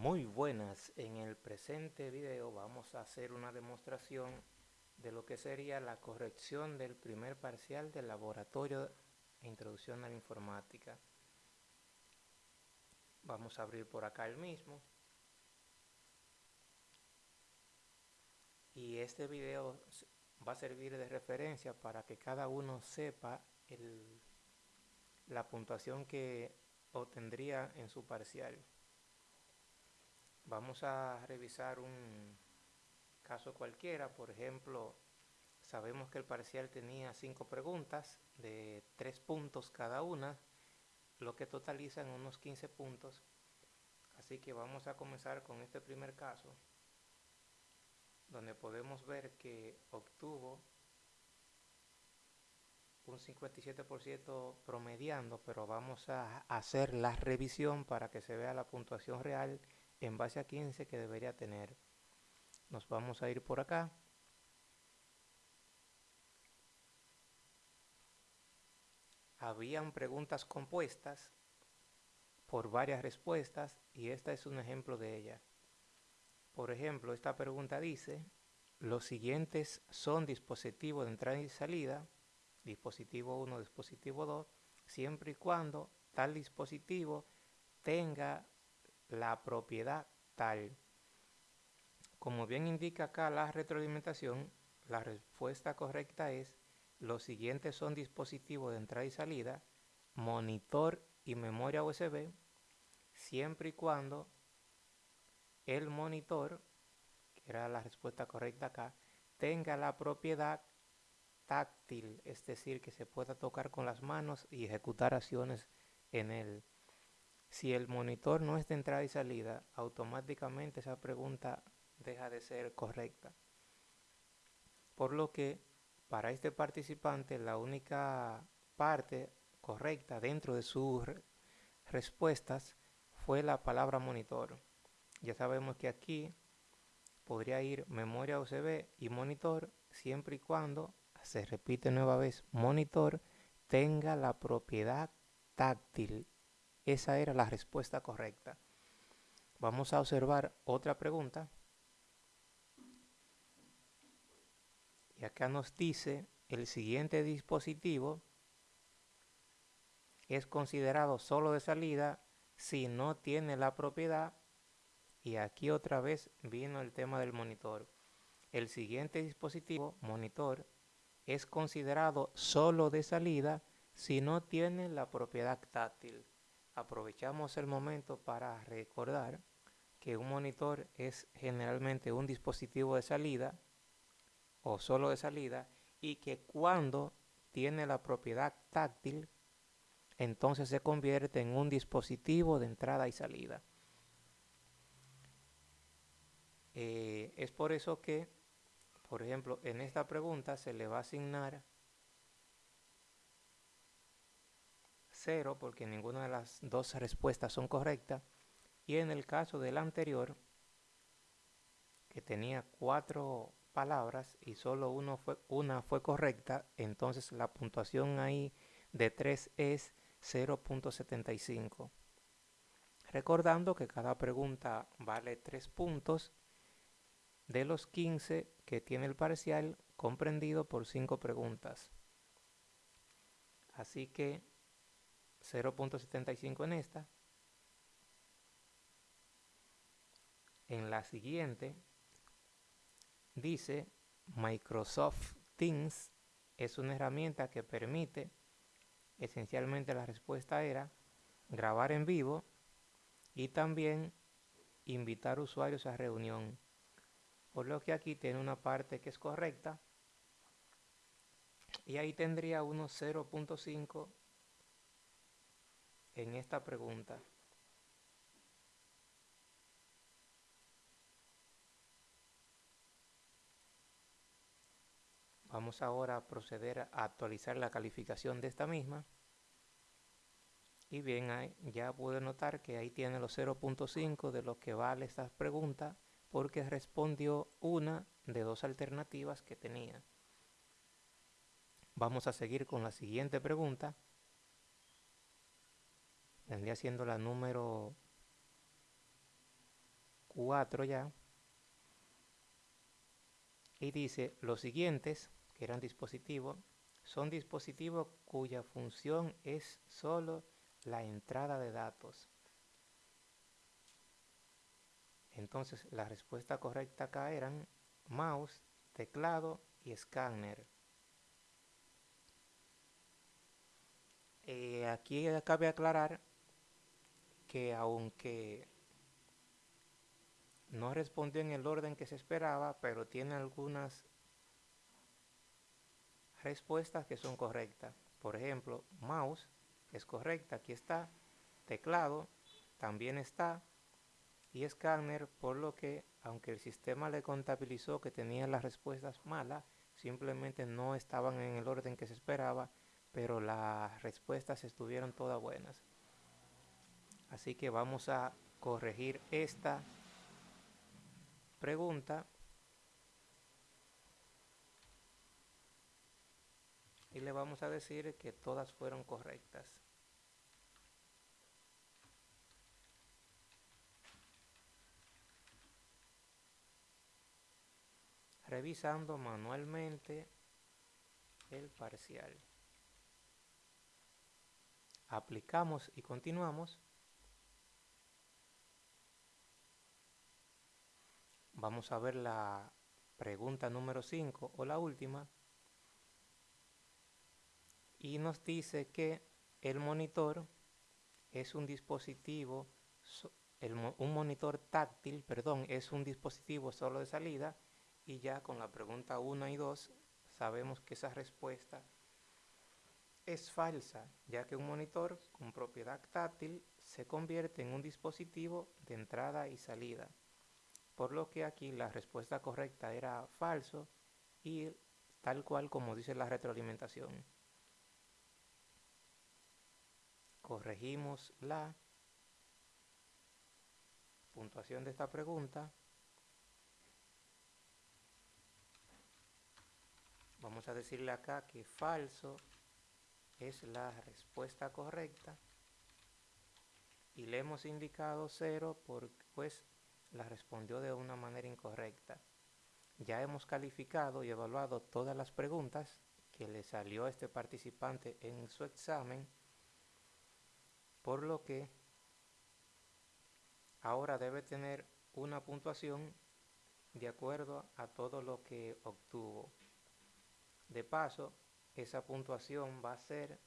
Muy buenas, en el presente video vamos a hacer una demostración de lo que sería la corrección del primer parcial del laboratorio de introducción a la informática. Vamos a abrir por acá el mismo. Y este video va a servir de referencia para que cada uno sepa la puntuación que obtendría en su parcial. Vamos a revisar un caso cualquiera, por ejemplo, sabemos que el parcial tenía cinco preguntas de tres puntos cada una, lo que totalizan unos 15 puntos. Así que vamos a comenzar con este primer caso, donde podemos ver que obtuvo un 57% promediando, pero vamos a hacer la revisión para que se vea la puntuación real en base a 15 que debería tener. Nos vamos a ir por acá. Habían preguntas compuestas por varias respuestas y esta es un ejemplo de ella. Por ejemplo, esta pregunta dice, los siguientes son dispositivos de entrada y salida, dispositivo 1, dispositivo 2, siempre y cuando tal dispositivo tenga la propiedad tal. Como bien indica acá la retroalimentación, la respuesta correcta es los siguientes son dispositivos de entrada y salida, monitor y memoria USB, siempre y cuando el monitor, que era la respuesta correcta acá, tenga la propiedad táctil, es decir, que se pueda tocar con las manos y ejecutar acciones en él. Si el monitor no es de entrada y salida, automáticamente esa pregunta deja de ser correcta. Por lo que para este participante la única parte correcta dentro de sus respuestas fue la palabra monitor. Ya sabemos que aquí podría ir memoria USB y monitor siempre y cuando, se repite nueva vez, monitor tenga la propiedad táctil esa era la respuesta correcta. Vamos a observar otra pregunta. Y acá nos dice, el siguiente dispositivo es considerado solo de salida si no tiene la propiedad. Y aquí otra vez vino el tema del monitor. El siguiente dispositivo, monitor, es considerado solo de salida si no tiene la propiedad táctil aprovechamos el momento para recordar que un monitor es generalmente un dispositivo de salida o solo de salida y que cuando tiene la propiedad táctil entonces se convierte en un dispositivo de entrada y salida. Eh, es por eso que, por ejemplo, en esta pregunta se le va a asignar cero porque ninguna de las dos respuestas son correctas. Y en el caso del anterior, que tenía cuatro palabras y solo uno fue, una fue correcta, entonces la puntuación ahí de 3 es 0.75. Recordando que cada pregunta vale 3 puntos de los 15 que tiene el parcial comprendido por 5 preguntas. Así que 0.75 en esta. En la siguiente dice Microsoft Teams es una herramienta que permite, esencialmente la respuesta era grabar en vivo y también invitar usuarios a reunión. Por lo que aquí tiene una parte que es correcta y ahí tendría unos 0.5 en esta pregunta. Vamos ahora a proceder a actualizar la calificación de esta misma. Y bien, ya pude notar que ahí tiene los 0.5 de lo que vale esta pregunta porque respondió una de dos alternativas que tenía. Vamos a seguir con la siguiente pregunta vendría siendo la número 4 ya. Y dice, los siguientes, que eran dispositivos, son dispositivos cuya función es solo la entrada de datos. Entonces, la respuesta correcta acá eran mouse, teclado y escáner. Eh, aquí cabe aclarar que aunque no respondió en el orden que se esperaba, pero tiene algunas respuestas que son correctas. Por ejemplo, mouse es correcta, aquí está. Teclado también está. Y escáner, por lo que, aunque el sistema le contabilizó que tenía las respuestas malas, simplemente no estaban en el orden que se esperaba, pero las respuestas estuvieron todas buenas. Así que vamos a corregir esta pregunta y le vamos a decir que todas fueron correctas. Revisando manualmente el parcial. Aplicamos y continuamos. Vamos a ver la pregunta número 5 o la última y nos dice que el monitor es un dispositivo, un monitor táctil, perdón, es un dispositivo solo de salida y ya con la pregunta 1 y 2 sabemos que esa respuesta es falsa, ya que un monitor con propiedad táctil se convierte en un dispositivo de entrada y salida. Por lo que aquí la respuesta correcta era falso y tal cual como dice la retroalimentación. corregimos la puntuación de esta pregunta. Vamos a decirle acá que falso es la respuesta correcta y le hemos indicado cero porque pues la respondió de una manera incorrecta. Ya hemos calificado y evaluado todas las preguntas que le salió a este participante en su examen por lo que ahora debe tener una puntuación de acuerdo a todo lo que obtuvo. De paso, esa puntuación va a ser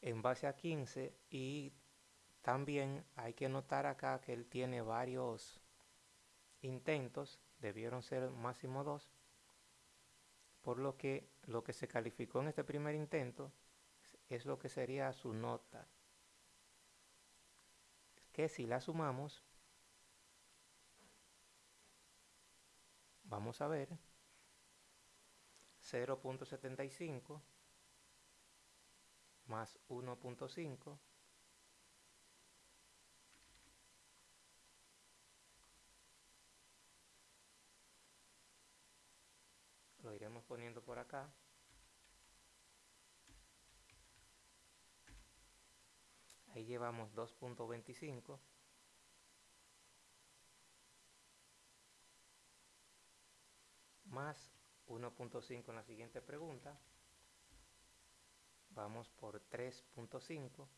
en base a 15 y también hay que notar acá que él tiene varios intentos, debieron ser máximo dos, por lo que lo que se calificó en este primer intento es lo que sería su nota. Que si la sumamos, vamos a ver 0.75 más 1.5 lo iremos poniendo por acá Ahí llevamos 2.25. Más 1.5 en la siguiente pregunta. Vamos por 3.5.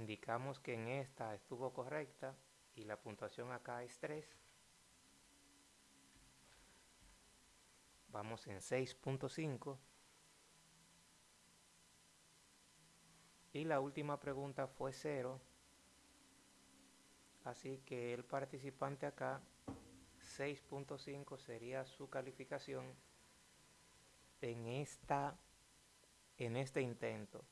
Indicamos que en esta estuvo correcta y la puntuación acá es 3. Vamos en 6.5. Y la última pregunta fue 0. Así que el participante acá, 6.5 sería su calificación en, esta, en este intento.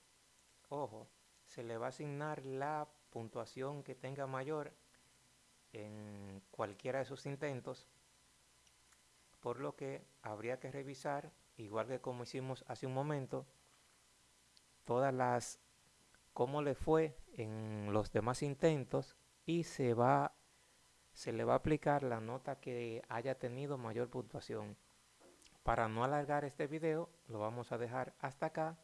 Ojo, se le va a asignar la puntuación que tenga mayor en cualquiera de sus intentos por lo que habría que revisar, igual que como hicimos hace un momento, todas las cómo le fue en los demás intentos y se va se le va a aplicar la nota que haya tenido mayor puntuación. Para no alargar este video, lo vamos a dejar hasta acá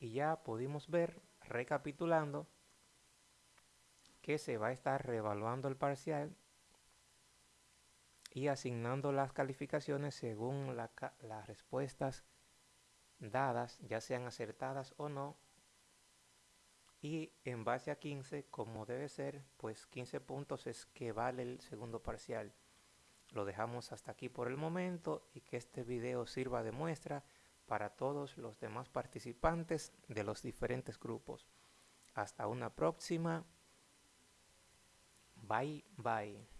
Y ya pudimos ver, recapitulando, que se va a estar reevaluando el parcial y asignando las calificaciones según las respuestas dadas, ya sean acertadas o no. Y en base a 15, como debe ser, pues 15 puntos es que vale el segundo parcial. Lo dejamos hasta aquí por el momento y que este video sirva de muestra para todos los demás participantes de los diferentes grupos. Hasta una próxima. Bye bye.